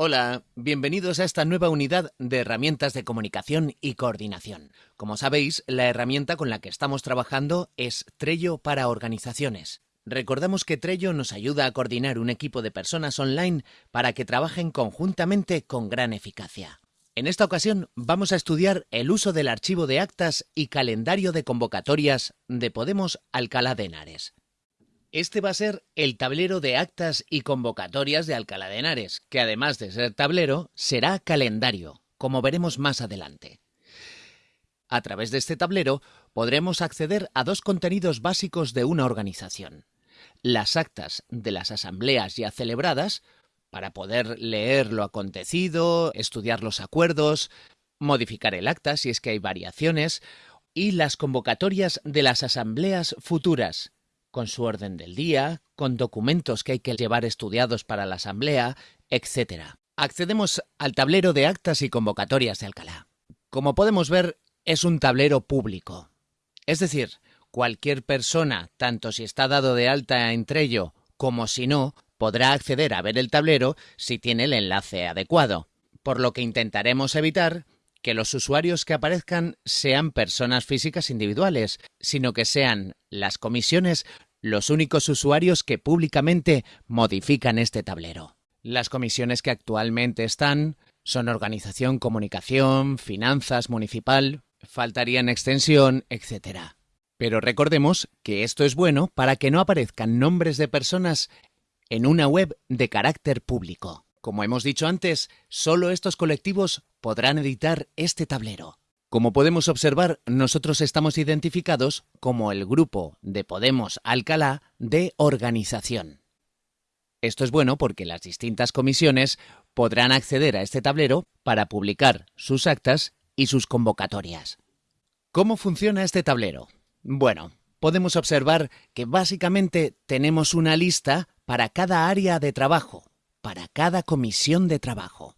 Hola, bienvenidos a esta nueva unidad de herramientas de comunicación y coordinación. Como sabéis, la herramienta con la que estamos trabajando es Trello para organizaciones. Recordamos que Trello nos ayuda a coordinar un equipo de personas online para que trabajen conjuntamente con gran eficacia. En esta ocasión vamos a estudiar el uso del archivo de actas y calendario de convocatorias de Podemos Alcalá de Henares. Este va a ser el tablero de actas y convocatorias de Alcalá de Henares, que además de ser tablero, será calendario, como veremos más adelante. A través de este tablero podremos acceder a dos contenidos básicos de una organización. Las actas de las asambleas ya celebradas, para poder leer lo acontecido, estudiar los acuerdos, modificar el acta si es que hay variaciones, y las convocatorias de las asambleas futuras, con su orden del día, con documentos que hay que llevar estudiados para la asamblea, etc. Accedemos al tablero de actas y convocatorias de Alcalá. Como podemos ver, es un tablero público. Es decir, cualquier persona, tanto si está dado de alta entre ello como si no, podrá acceder a ver el tablero si tiene el enlace adecuado, por lo que intentaremos evitar que los usuarios que aparezcan sean personas físicas individuales, sino que sean las comisiones los únicos usuarios que públicamente modifican este tablero. Las comisiones que actualmente están son organización, comunicación, finanzas municipal, faltarían extensión, etc. Pero recordemos que esto es bueno para que no aparezcan nombres de personas en una web de carácter público. Como hemos dicho antes, solo estos colectivos podrán editar este tablero. Como podemos observar, nosotros estamos identificados como el grupo de Podemos Alcalá de organización. Esto es bueno porque las distintas comisiones podrán acceder a este tablero para publicar sus actas y sus convocatorias. ¿Cómo funciona este tablero? Bueno, podemos observar que básicamente tenemos una lista para cada área de trabajo, para cada comisión de trabajo.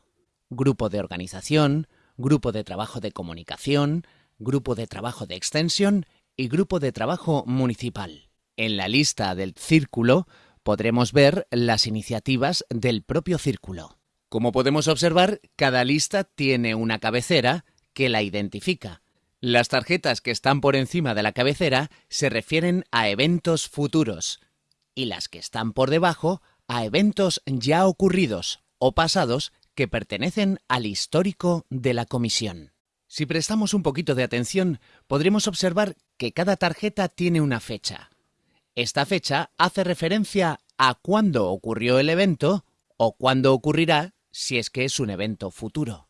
Grupo de organización, grupo de trabajo de comunicación, grupo de trabajo de extensión y grupo de trabajo municipal. En la lista del círculo podremos ver las iniciativas del propio círculo. Como podemos observar, cada lista tiene una cabecera que la identifica. Las tarjetas que están por encima de la cabecera se refieren a eventos futuros y las que están por debajo a eventos ya ocurridos o pasados que pertenecen al histórico de la comisión. Si prestamos un poquito de atención, podremos observar que cada tarjeta tiene una fecha. Esta fecha hace referencia a cuándo ocurrió el evento o cuándo ocurrirá si es que es un evento futuro.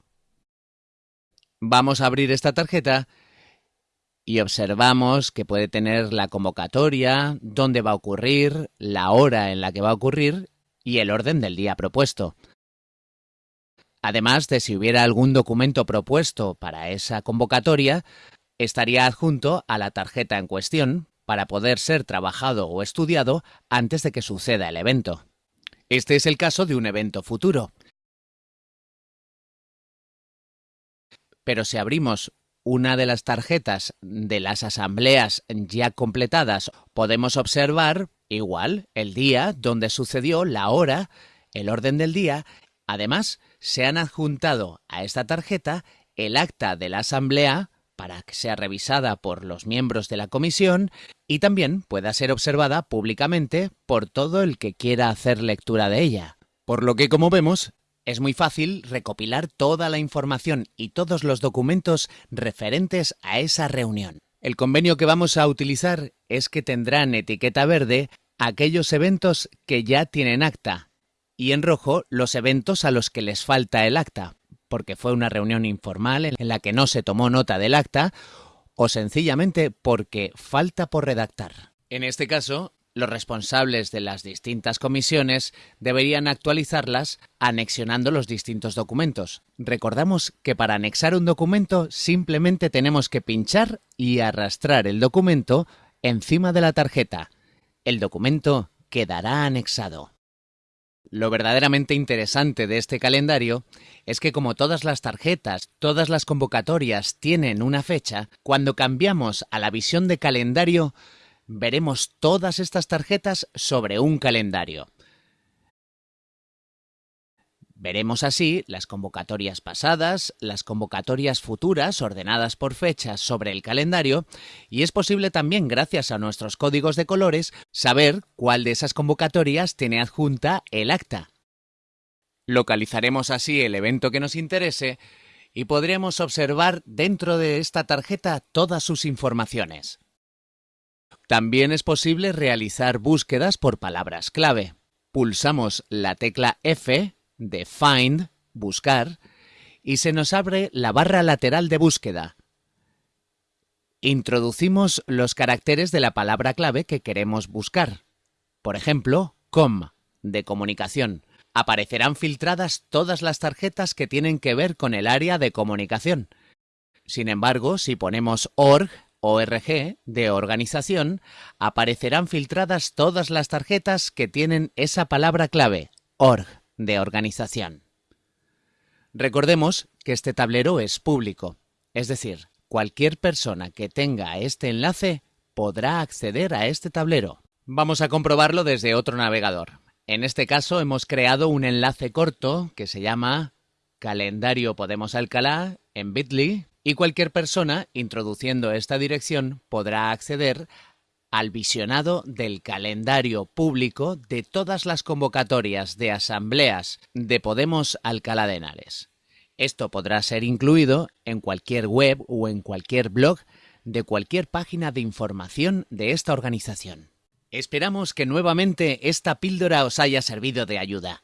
Vamos a abrir esta tarjeta y observamos que puede tener la convocatoria, dónde va a ocurrir, la hora en la que va a ocurrir y el orden del día propuesto además de si hubiera algún documento propuesto para esa convocatoria, estaría adjunto a la tarjeta en cuestión para poder ser trabajado o estudiado antes de que suceda el evento. Este es el caso de un evento futuro. Pero si abrimos una de las tarjetas de las asambleas ya completadas, podemos observar igual el día donde sucedió, la hora, el orden del día Además, se han adjuntado a esta tarjeta el acta de la Asamblea para que sea revisada por los miembros de la comisión y también pueda ser observada públicamente por todo el que quiera hacer lectura de ella. Por lo que, como vemos, es muy fácil recopilar toda la información y todos los documentos referentes a esa reunión. El convenio que vamos a utilizar es que tendrán etiqueta verde aquellos eventos que ya tienen acta y en rojo los eventos a los que les falta el acta, porque fue una reunión informal en la que no se tomó nota del acta o sencillamente porque falta por redactar. En este caso, los responsables de las distintas comisiones deberían actualizarlas anexionando los distintos documentos. Recordamos que para anexar un documento simplemente tenemos que pinchar y arrastrar el documento encima de la tarjeta. El documento quedará anexado. Lo verdaderamente interesante de este calendario es que como todas las tarjetas, todas las convocatorias tienen una fecha, cuando cambiamos a la visión de calendario, veremos todas estas tarjetas sobre un calendario. Veremos así las convocatorias pasadas, las convocatorias futuras ordenadas por fechas sobre el calendario y es posible también, gracias a nuestros códigos de colores, saber cuál de esas convocatorias tiene adjunta el acta. Localizaremos así el evento que nos interese y podremos observar dentro de esta tarjeta todas sus informaciones. También es posible realizar búsquedas por palabras clave. Pulsamos la tecla F de Find, buscar, y se nos abre la barra lateral de búsqueda. Introducimos los caracteres de la palabra clave que queremos buscar. Por ejemplo, com, de comunicación. Aparecerán filtradas todas las tarjetas que tienen que ver con el área de comunicación. Sin embargo, si ponemos org, ORG de organización, aparecerán filtradas todas las tarjetas que tienen esa palabra clave, org de organización. Recordemos que este tablero es público, es decir, cualquier persona que tenga este enlace podrá acceder a este tablero. Vamos a comprobarlo desde otro navegador. En este caso hemos creado un enlace corto que se llama calendario Podemos Alcalá en Bitly y cualquier persona introduciendo esta dirección podrá acceder al visionado del calendario público de todas las convocatorias de asambleas de Podemos Alcalá de Henares. Esto podrá ser incluido en cualquier web o en cualquier blog de cualquier página de información de esta organización. Esperamos que nuevamente esta píldora os haya servido de ayuda.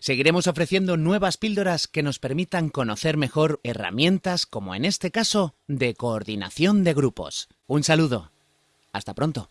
Seguiremos ofreciendo nuevas píldoras que nos permitan conocer mejor herramientas como en este caso de coordinación de grupos. Un saludo. Hasta pronto.